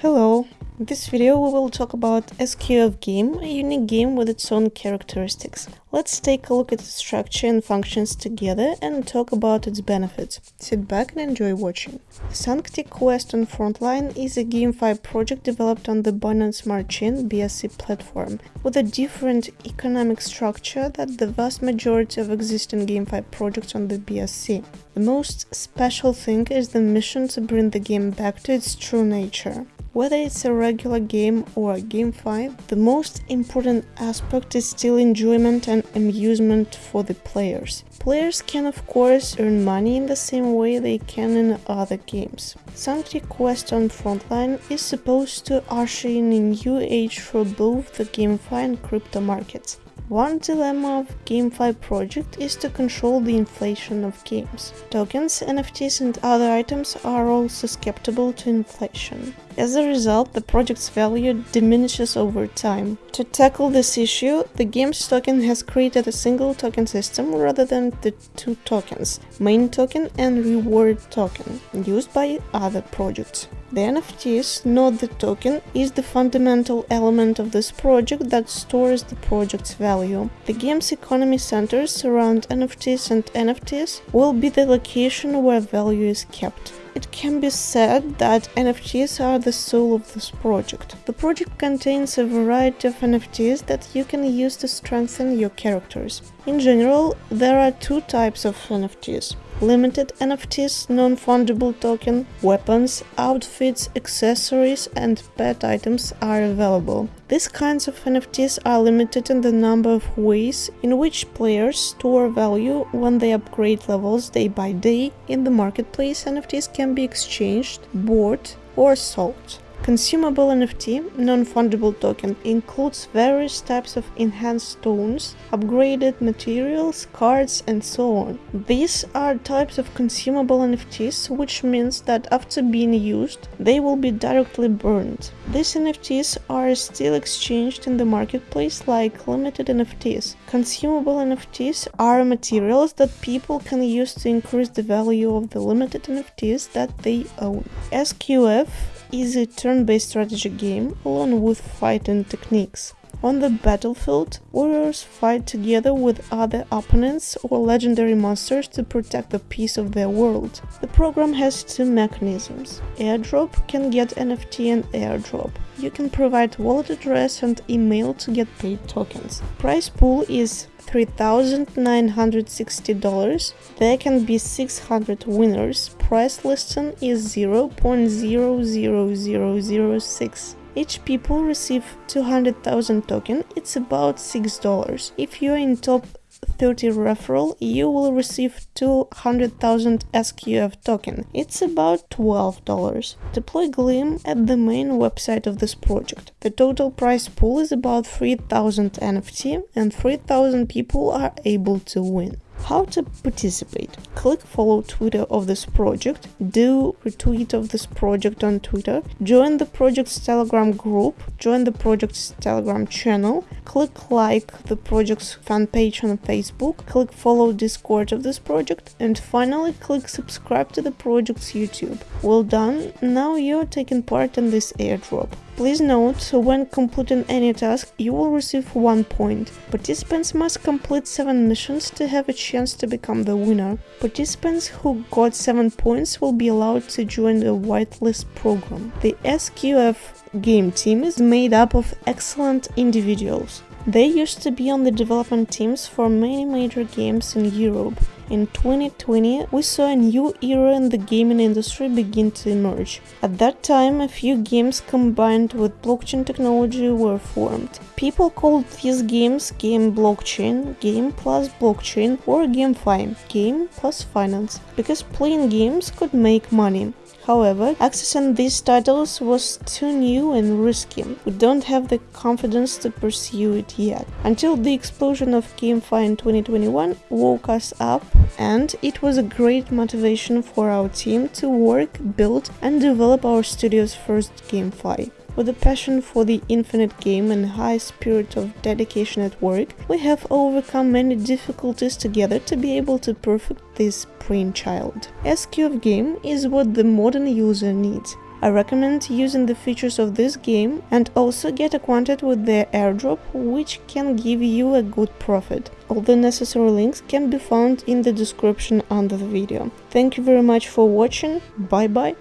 Hello in this video we will talk about SQF game, a unique game with its own characteristics. Let's take a look at its structure and functions together and talk about its benefits. Sit back and enjoy watching. Sanctity Quest on Frontline is a GameFi project developed on the Binance Smart Chain BSC platform, with a different economic structure than the vast majority of existing GameFi projects on the BSC. The most special thing is the mission to bring the game back to its true nature. Whether it's a regular game or a GameFi, the most important aspect is still enjoyment and amusement for the players. Players can of course earn money in the same way they can in other games. Sanctity Quest on Frontline is supposed to usher in a new age for both the GameFi and crypto markets. One dilemma of GameFi project is to control the inflation of games. Tokens, NFTs and other items are all susceptible to inflation. As a result, the project's value diminishes over time. To tackle this issue, the game's token has created a single token system rather than the two tokens, main token and reward token, used by other projects. The NFTs, not the token, is the fundamental element of this project that stores the project's value. The game's economy centers around NFTs and NFTs will be the location where value is kept. It can be said that NFTs are the soul of this project. The project contains a variety of NFTs that you can use to strengthen your characters. In general, there are two types of NFTs limited NFTs, non-fungible token, weapons, outfits, accessories and pet items are available. These kinds of NFTs are limited in the number of ways in which players store value when they upgrade levels day by day. In the marketplace, NFTs can be exchanged, bought or sold. Consumable NFT, non-fungible token, includes various types of enhanced stones, upgraded materials, cards and so on. These are types of consumable NFTs, which means that after being used, they will be directly burned. These NFTs are still exchanged in the marketplace like limited NFTs. Consumable NFTs are materials that people can use to increase the value of the limited NFTs that they own. SQF is a turn-based strategy game along with fighting techniques. On the battlefield, warriors fight together with other opponents or legendary monsters to protect the peace of their world. The program has two mechanisms. Airdrop can get NFT and airdrop. You can provide wallet address and email to get paid tokens. Prize pool is $3,960. There can be 600 winners. Price listing is 0.00006. Each people receive 200,000 token, it's about $6. If you're in top 30 referral, you will receive 200,000 SQF token. It's about $12. Deploy Gleam at the main website of this project. The total prize pool is about 3000 NFT and 3000 people are able to win. How to participate? Click follow Twitter of this project, do retweet of this project on Twitter, join the project's Telegram group, join the project's Telegram channel, click like the project's fan page on Facebook, click follow Discord of this project, and finally click subscribe to the project's YouTube. Well done, now you're taking part in this airdrop. Please note, when completing any task, you will receive 1 point. Participants must complete 7 missions to have a chance to become the winner. Participants who got 7 points will be allowed to join the whitelist program. The SQF game team is made up of excellent individuals. They used to be on the development teams for many major games in Europe. In 2020, we saw a new era in the gaming industry begin to emerge. At that time, a few games combined with blockchain technology were formed. People called these games game blockchain, game plus blockchain, or GameFi, game plus finance, because playing games could make money. However, accessing these titles was too new and risky. We don't have the confidence to pursue it yet. Until the explosion of GameFi in 2021 woke us up and it was a great motivation for our team to work, build and develop our studio's first GameFi. With a passion for the infinite game and high spirit of dedication at work, we have overcome many difficulties together to be able to perfect this brainchild. SQF game is what the modern user needs. I recommend using the features of this game and also get acquainted with their airdrop, which can give you a good profit. All the necessary links can be found in the description under the video. Thank you very much for watching, bye bye!